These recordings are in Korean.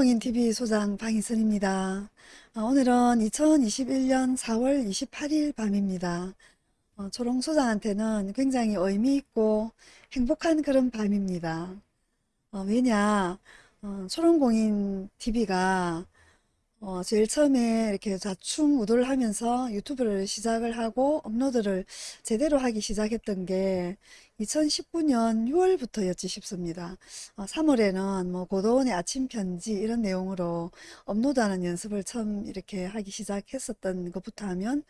초롱공인TV 소장 방희선입니다. 어, 오늘은 2021년 4월 28일 밤입니다. 어, 초롱 소장한테는 굉장히 의미있고 행복한 그런 밤입니다. 어, 왜냐 어, 초롱공인TV가 어, 제일 처음에 이렇게 좌충우돌 하면서 유튜브를 시작을 하고 업로드를 제대로 하기 시작했던 게 2019년 6월부터였지 싶습니다. 어, 3월에는 뭐 고도원의 아침 편지 이런 내용으로 업로드하는 연습을 처음 이렇게 하기 시작했었던 것부터 하면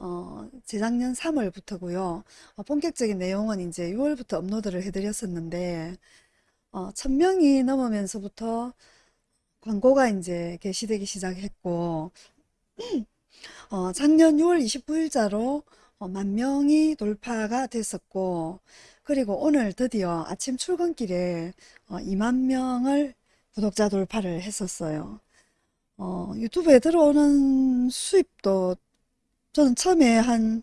어, 재작년 3월부터고요. 어, 본격적인 내용은 이제 6월부터 업로드를 해드렸었는데 어, 1000명이 넘으면서부터 광고가 이제 게시되기 시작했고 어, 작년 6월 29일자로 어, 만 명이 돌파가 됐었고 그리고 오늘 드디어 아침 출근길에 어, 2만 명을 구독자 돌파를 했었어요. 어, 유튜브에 들어오는 수입도 저는 처음에 한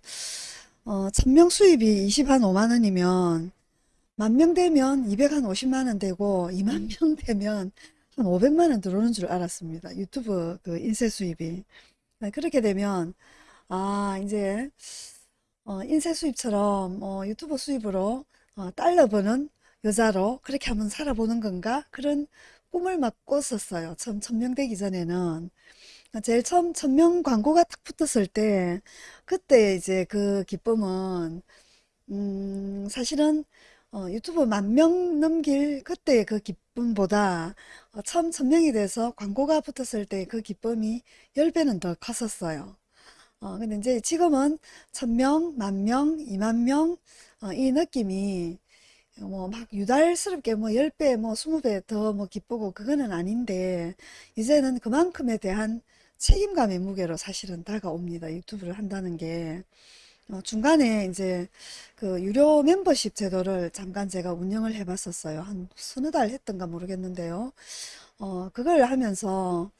어, 1000명 수입이 25만 원이면 만 명 되면 250만 원 되고 2만 명 되면 한 500만 원 들어오는 줄 알았습니다. 유튜브 그 인쇄 수입이. 네, 그렇게 되면 아 이제 어, 인쇄 수입처럼 어, 유튜브 수입으로 어, 달러 버는 여자로 그렇게 한번 살아보는 건가? 그런 꿈을 막 꿨었어요. 처음 천명 되기 전에는. 제일 처음 천명 광고가 딱 붙었을 때 그때 이제 그 기쁨은 음, 사실은 어, 유튜브 만 명 넘길 그때 그 기쁨보다 어, 처음 천명이 돼서 광고가 붙었을 때 그 기쁨이 10배는 더 컸었어요. 어, 근데 이제 지금은 천명, 만명, 이만명, 어, 이 느낌이 뭐 막 유달스럽게 뭐 10배, 뭐 20배 더 뭐 기쁘고 그거는 아닌데 이제는 그만큼에 대한 책임감의 무게로 사실은 다가옵니다. 유튜브를 한다는 게. 어, 중간에 이제 그 유료 멤버십 제도를 잠깐 제가 운영을 해 봤었어요. 한 서너 달 했던가 모르겠는데요. 어, 그걸 하면서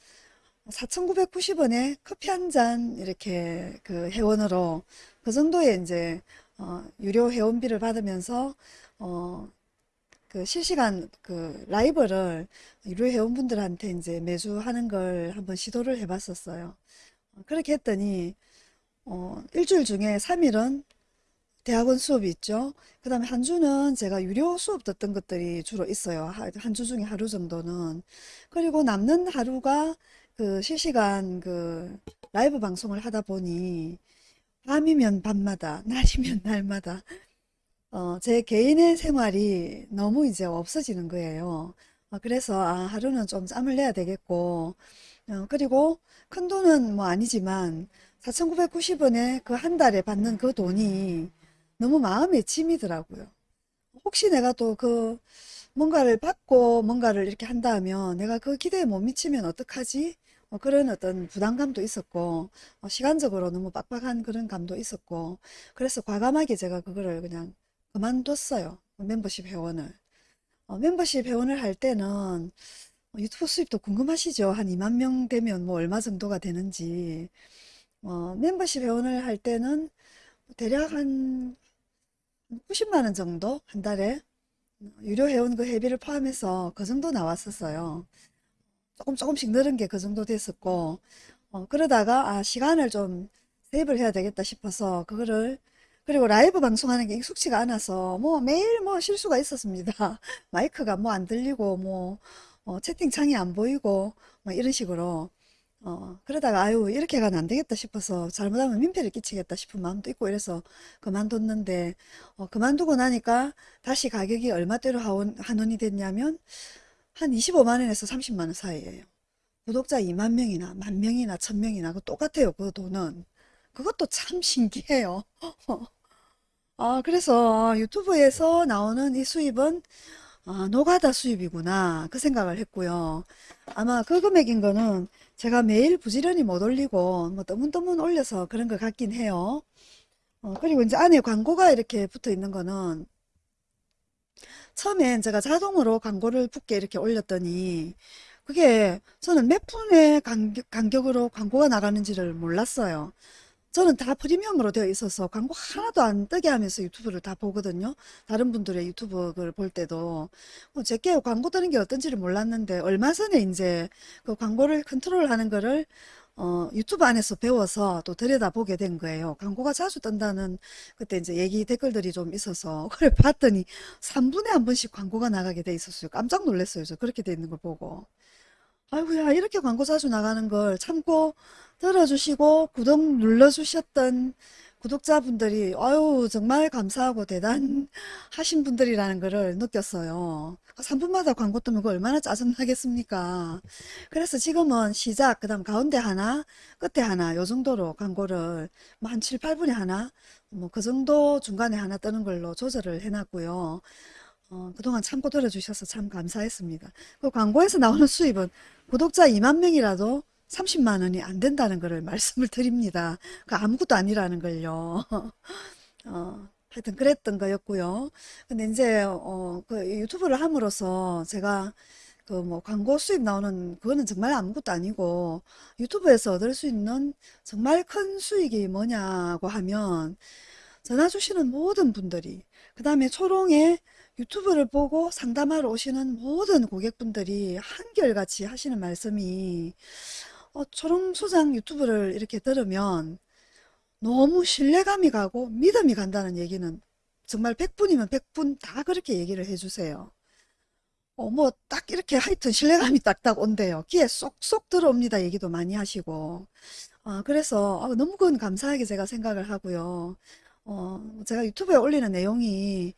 4,990원에 커피 한 잔 이렇게 그 회원으로 그 정도의 이제 어, 유료 회원비를 받으면서 어, 그 실시간 그 라이브를 유료 회원분들한테 이제 매주 하는 걸 한번 시도를 해 봤었어요. 그렇게 했더니 어, 일주일 중에 3일은 대학원 수업이 있죠. 그 다음에 한 주는 제가 유료 수업 듣던 것들이 주로 있어요. 한 주 중에 하루 정도는. 그리고 남는 하루가 그 실시간 그 라이브 방송을 하다 보니 밤이면 밤마다, 날이면 날마다 어, 제 개인의 생활이 너무 이제 없어지는 거예요. 어, 그래서 아, 하루는 좀 짬을 내야 되겠고 어, 그리고 큰 돈은 뭐 아니지만 4,990원에 그 한 달에 받는 그 돈이 너무 마음에 짐이더라고요. 혹시 내가 또 그 뭔가를 받고 뭔가를 이렇게 한다면 내가 그 기대에 못 미치면 어떡하지? 어, 그런 어떤 부담감도 있었고 어, 시간적으로 너무 빡빡한 그런 감도 있었고 그래서 과감하게 제가 그거를 그냥 그만뒀어요. 멤버십 회원을. 어, 멤버십 회원을 할 때는 유튜브 수입도 궁금하시죠? 한 2만 명 되면 뭐 얼마 정도가 되는지 어, 멤버십 회원을 할 때는 대략 한 90만원 정도 한 달에 유료 회원 그 회비를 포함해서 그 정도 나왔었어요. 조금 조금씩 늘은 게 그 정도 됐었고 어, 그러다가 아 시간을 좀 세입을 해야 되겠다 싶어서 그거를 그리고 라이브 방송하는 게 익숙치가 않아서 뭐 매일 뭐 실수가 있었습니다. 마이크가 뭐 안 들리고 뭐 어, 채팅창이 안 보이고 뭐 이런 식으로 어, 그러다가 아유 이렇게 가면 안 되겠다 싶어서 잘못하면 민폐를 끼치겠다 싶은 마음도 있고 이래서 그만뒀는데 어, 그만두고 나니까 다시 가격이 얼마대로 하원, 한원이 됐냐면 한 25만원에서 30만원 사이에요. 구독자 2만 명이나 만 명이나 천 명이나 그 똑같아요. 그 돈은. 그것도 참 신기해요. 아 그래서 유튜브에서 나오는 이 수입은 아, 노가다 수입이구나 그 생각을 했고요. 아마 그 금액인 거는 제가 매일 부지런히 못 올리고 뭐 떠문떠문 올려서 그런 것 같긴 해요. 어, 그리고 이제 안에 광고가 이렇게 붙어 있는 거는 처음엔 제가 자동으로 광고를 붙게 이렇게 올렸더니 그게 저는 몇 분의 간격, 간격으로 광고가 나가는지를 몰랐어요. 저는 다 프리미엄으로 되어 있어서 광고 하나도 안 뜨게 하면서 유튜브를 다 보거든요. 다른 분들의 유튜브를 볼 때도 뭐 제게 광고 뜨는 게 어떤지를 몰랐는데 얼마 전에 이제 그 광고를 컨트롤하는 거를 어, 유튜브 안에서 배워서 또 들여다보게 된 거예요. 광고가 자주 뜬다는 그때 이제 얘기 댓글들이 좀 있어서 그래 봤더니 3분에 한 번씩 광고가 나가게 돼 있었어요. 깜짝 놀랐어요. 저 그렇게 돼 있는 걸 보고. 아이고야 이렇게 광고 자주 나가는 걸 참고 들어주시고 구독 눌러주셨던 구독자분들이 아유 정말 감사하고 대단하신 분들이라는 것을 느꼈어요. 3분마다 광고 뜨면 그 얼마나 짜증나겠습니까? 그래서 지금은 시작, 그 다음 가운데 하나, 끝에 하나 요 정도로 광고를 뭐 한 7, 8분에 하나 뭐 그 정도 중간에 하나 뜨는 걸로 조절을 해놨고요. 어, 그동안 참고 들어주셔서 참 감사했습니다. 그 광고에서 나오는 수입은 구독자 2만 명이라도 30만 원이 안 된다는 것을 말씀을 드립니다. 그 아무것도 아니라는 걸요. 어, 하여튼 그랬던 거였고요. 근데 이제 어, 그 유튜브를 함으로써 제가 그 뭐 광고 수입 나오는 그거는 정말 아무것도 아니고 유튜브에서 얻을 수 있는 정말 큰 수익이 뭐냐고 하면 전화 주시는 모든 분들이 그 다음에 초롱에 유튜브를 보고 상담하러 오시는 모든 고객분들이 한결같이 하시는 말씀이 어, 초롱 소장 유튜브를 이렇게 들으면 너무 신뢰감이 가고 믿음이 간다는 얘기는 정말 100분이면 100분 다 그렇게 얘기를 해주세요. 어, 뭐, 딱 이렇게 하여튼 신뢰감이 딱딱 온대요. 귀에 쏙쏙 들어옵니다. 얘기도 많이 하시고. 아, 그래서 아, 너무 그건 감사하게 제가 생각을 하고요. 어, 제가 유튜브에 올리는 내용이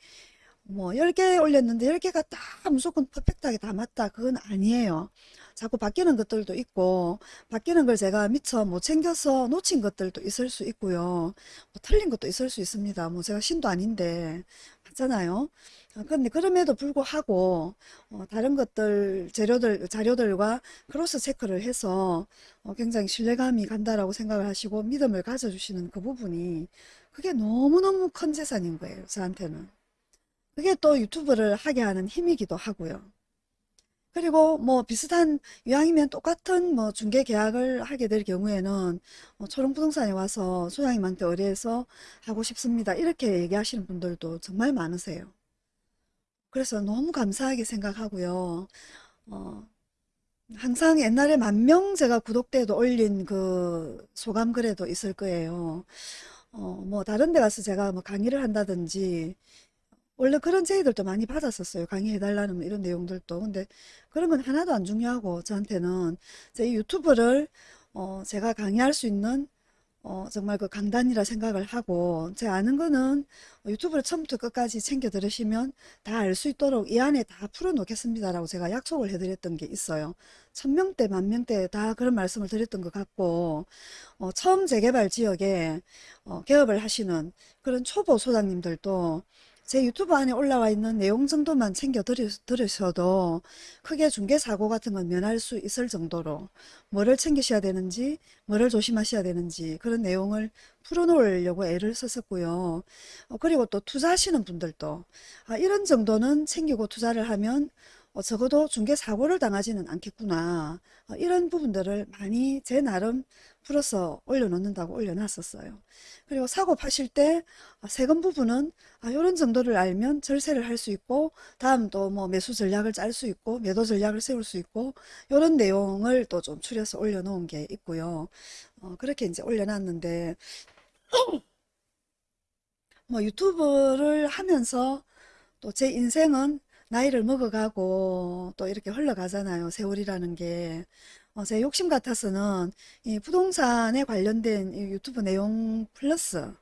뭐 10개 올렸는데 10개가 다 무조건 퍼펙트하게 다 맞다. 그건 아니에요. 자꾸 바뀌는 것들도 있고 바뀌는 걸 제가 미처 못 챙겨서 놓친 것들도 있을 수 있고요. 뭐 틀린 것도 있을 수 있습니다. 뭐 제가 신도 아닌데 맞잖아요. 어, 근데 그럼에도 불구하고 어, 다른 것들 재료들 자료들과 크로스 체크를 해서 어, 굉장히 신뢰감이 간다라고 생각을 하시고 믿음을 가져주시는 그 부분이 그게 너무너무 큰 재산인 거예요. 저한테는. 그게 또 유튜브를 하게 하는 힘이기도 하고요. 그리고 뭐 비슷한 유형이면 똑같은 뭐 중개 계약을 하게 될 경우에는 어, 초롱부동산에 와서 소장님한테 의뢰해서 하고 싶습니다. 이렇게 얘기하시는 분들도 정말 많으세요. 그래서 너무 감사하게 생각하고요. 어, 항상 옛날에 만 명 제가 구독대도 올린 그 소감 글에도 있을 거예요. 어, 뭐 다른 데 가서 제가 뭐 강의를 한다든지 원래 그런 제의들도 많이 받았었어요. 강의해달라는 뭐 이런 내용들도. 근데 그런 건 하나도 안 중요하고 저한테는 제 유튜브를 어, 제가 강의할 수 있는 어, 정말 그 강단이라 생각을 하고 제 아는 거는 유튜브를 처음부터 끝까지 챙겨 들으시면 다 알 수 있도록 이 안에 다 풀어 놓겠습니다라고 제가 약속을 해드렸던 게 있어요. 천명대 만명대 다 그런 말씀을 드렸던 것 같고 어, 처음 재개발 지역에 어, 개업을 하시는 그런 초보 소장님들도 제 유튜브 안에 올라와 있는 내용 정도만 챙겨 들으셔도 크게 중개사고 같은 건 면할 수 있을 정도로 뭐를 챙기셔야 되는지 뭐를 조심하셔야 되는지 그런 내용을 풀어놓으려고 애를 썼었고요. 어, 그리고 또 투자하시는 분들도 아, 이런 정도는 챙기고 투자를 하면 어, 적어도 중개 사고를 당하지는 않겠구나. 어, 이런 부분들을 많이 제 나름 풀어서 올려놓는다고 올려놨었어요. 그리고 사고 파실 때 아, 세금 부분은 아, 이런 정도를 알면 절세를 할 수 있고 다음 또 뭐 매수 전략을 짤 수 있고 매도 전략을 세울 수 있고 이런 내용을 또 좀 추려서 올려놓은 게 있고요. 어, 그렇게 이제 올려놨는데 뭐 유튜브를 하면서 또 제 인생은 나이를 먹어가고 또 이렇게 흘러가잖아요. 세월이라는 게. 어, 제 욕심 같아서는 이 부동산에 관련된 이 유튜브 내용 플러스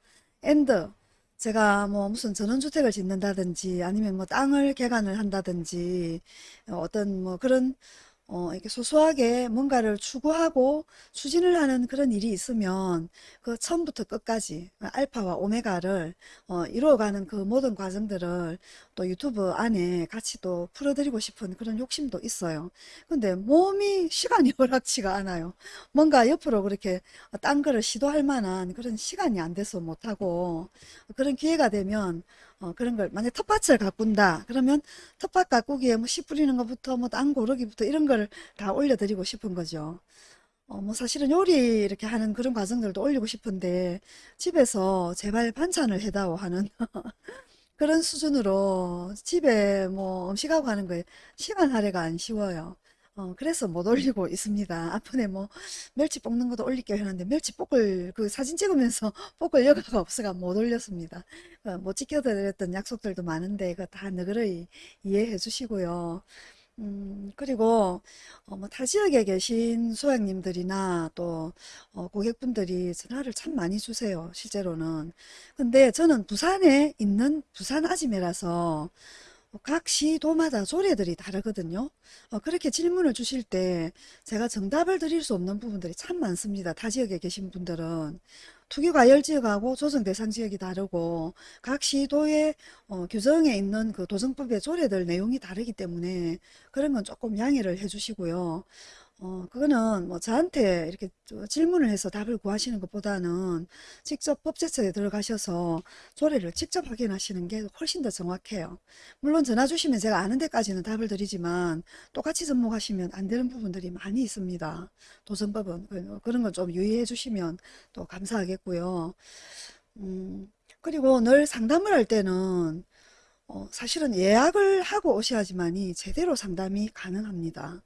and 제가 뭐 무슨 전원주택을 짓는다든지 아니면 뭐 땅을 개간을 한다든지 어, 어떤 뭐 그런 어, 이렇게 소소하게 뭔가를 추구하고 추진을 하는 그런 일이 있으면 그 처음부터 끝까지 알파와 오메가를 어, 이루어가는 그 모든 과정들을 또 유튜브 안에 같이 또 풀어드리고 싶은 그런 욕심도 있어요. 근데 몸이 시간이 허락치가 않아요. 뭔가 옆으로 그렇게 딴 거를 시도할 만한 그런 시간이 안 돼서 못하고 그런 기회가 되면 어, 그런 걸 만약 텃밭을 가꾼다 그러면 텃밭 가꾸기에 뭐 씨 뿌리는 것부터 뭐 땅 고르기부터 이런 걸 다 올려드리고 싶은 거죠. 어, 뭐 사실은 요리 이렇게 하는 그런 과정들도 올리고 싶은데 집에서 제발 반찬을 해다오 하는 그런 수준으로 집에 뭐 음식하고 하는 거에 시간 할애가 안 쉬워요. 어, 그래서 못 올리고 있습니다. 앞번에 뭐 멸치 볶는 것도 올릴게요 했는데 멸치 볶을 그 사진 찍으면서 볶을 여가가 없어가 못 올렸습니다. 어, 못 지켜드렸던 약속들도 많은데 그거 다 너그러이 이해해 주시고요. 음, 그리고 어, 뭐 타 지역에 계신 소장님들이나 또 어, 고객분들이 전화를 참 많이 주세요. 실제로는. 근데 저는 부산에 있는 부산 아지매라서 각 시도마다 조례들이 다르거든요. 어, 그렇게 질문을 주실 때 제가 정답을 드릴 수 없는 부분들이 참 많습니다. 타 지역에 계신 분들은. 투기과열 지역하고 조정 대상 지역이 다르고 각 시도의 어, 규정에 있는 그 도정법의 조례들 내용이 다르기 때문에 그런 건 조금 양해를 해주시고요. 어, 그거는 뭐 저한테 이렇게 저- 질문을 해서 답을 구하시는 것보다는 직접 법제처에 들어가셔서 조례를 직접 확인하시는 게 훨씬 더 정확해요. 물론 전화 주시면 제가 아는 데까지는 답을 드리지만 똑같이 접목하시면 안 되는 부분들이 많이 있습니다. 도정법은 그- 그런 건 좀 유의해 주시면 또 감사하겠고요. 음, 그리고 늘 상담을 할 때는 어, 사실은 예약을 하고 오셔야지만이 제대로 상담이 가능합니다.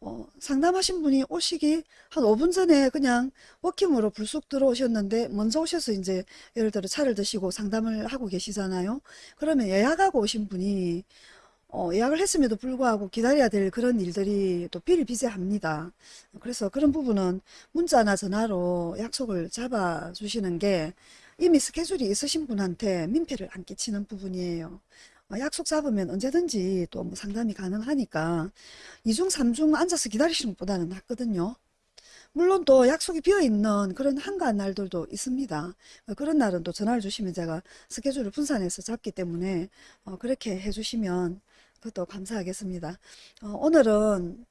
어, 상담하신 분이 오시기 한 5분 전에 그냥 워킹으로 불쑥 들어오셨는데 먼저 오셔서 이제 예를 들어 차를 드시고 상담을 하고 계시잖아요. 그러면 예약하고 오신 분이 어, 예약을 했음에도 불구하고 기다려야 될 그런 일들이 또 비일비재합니다. 그래서 그런 부분은 문자나 전화로 약속을 잡아 주시는 게 이미 스케줄이 있으신 분한테 민폐를 안 끼치는 부분이에요. 어, 약속 잡으면 언제든지 또 뭐 상담이 가능하니까 2중, 3중 앉아서 기다리시는 것보다는 낫거든요. 물론 또 약속이 비어 있는 그런 한가한 날들도 있습니다. 어, 그런 날은 또 전화를 주시면 제가 스케줄을 분산해서 잡기 때문에 어, 그렇게 해주시면 그것도 감사하겠습니다. 어, 오늘은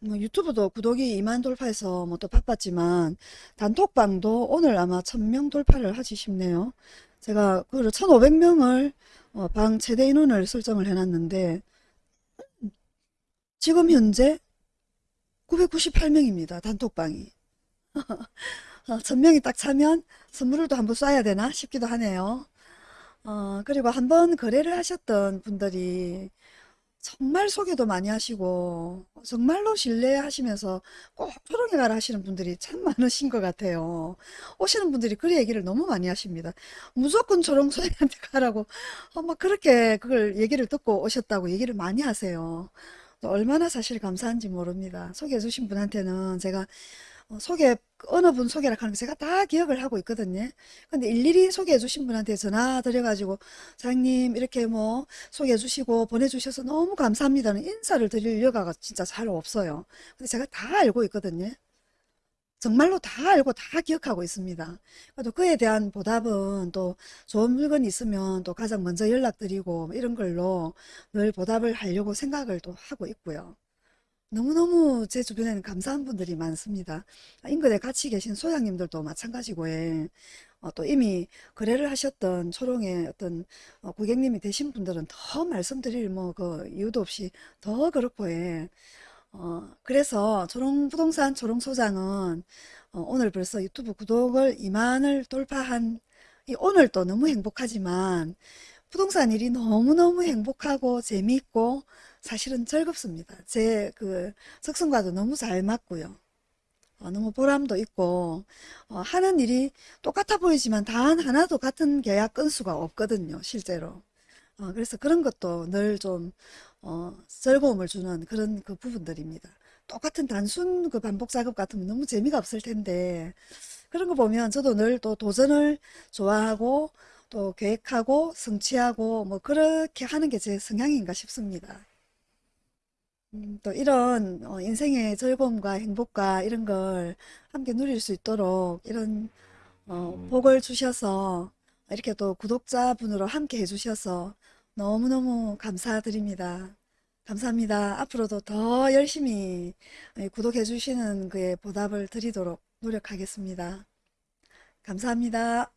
뭐 유튜브도 구독이 2만 돌파해서 뭐 또 바빴지만 단톡방도 오늘 아마 1000명 돌파를 하지 싶네요. 제가 그걸 1500명을 방 최대 인원을 설정을 해놨는데 지금 현재 998명입니다. 단톡방이. 어, 1000명이 딱 차면 선물을 또 한번 쏴야 되나 싶기도 하네요. 어, 그리고 한번 거래를 하셨던 분들이 정말 소개도 많이 하시고 정말로 신뢰하시면서 꼭 초롱에 가라 하시는 분들이 참 많으신 것 같아요. 오시는 분들이 그 얘기를 너무 많이 하십니다. 무조건 초롱 소장한테 가라고 어, 막 그렇게 그걸 얘기를 듣고 오셨다고 얘기를 많이 하세요. 또 얼마나 사실 감사한지 모릅니다. 소개해 주신 분한테는 제가 어, 소개, 어느 분 소개를 하는 거 제가 다 기억을 하고 있거든요. 근데 일일이 소개해 주신 분한테 전화 드려가지고, 사장님, 이렇게 뭐, 소개해 주시고, 보내주셔서 너무 감사합니다는 인사를 드릴 여가가 진짜 잘 없어요. 근데 제가 다 알고 있거든요. 정말로 다 알고 다 기억하고 있습니다. 또 그에 대한 보답은 또 좋은 물건이 있으면 또 가장 먼저 연락드리고 뭐 이런 걸로 늘 보답을 하려고 생각을 또 하고 있고요. 너무너무 제 주변에는 감사한 분들이 많습니다. 인근에 같이 계신 소장님들도 마찬가지고, 예. 어, 또 이미 거래를 하셨던 초롱의 어떤 어, 고객님이 되신 분들은 더 말씀드릴 뭐 그 이유도 없이 더 그렇고, 예. 어, 그래서 초롱부동산 초롱소장은 어, 오늘 벌써 유튜브 구독을 2만을 돌파한 이 오늘도 너무 행복하지만 부동산 일이 너무너무 행복하고 재미있고 사실은 즐겁습니다. 제그 적성과도 너무 잘 맞고요. 어, 너무 보람도 있고 어, 하는 일이 똑같아 보이지만 단 하나도 같은 계약 건수가 없거든요. 실제로. 어, 그래서 그런 것도 늘좀 어, 즐거움을 주는 그런 그 부분들입니다. 똑같은 단순 그 반복 작업 같으면 너무 재미가 없을 텐데 그런 거 보면 저도 늘 또 도전을 좋아하고 또 계획하고 성취하고 뭐 그렇게 하는 게 제 성향인가 싶습니다. 음, 또 이런 어, 인생의 즐거움과 행복과 이런 걸 함께 누릴 수 있도록 이런 어, 복을 주셔서 이렇게 또 구독자분으로 함께 해주셔서 너무너무 감사드립니다. 감사합니다. 앞으로도 더 열심히 구독해 주시는 그에 보답을 드리도록 노력하겠습니다. 감사합니다.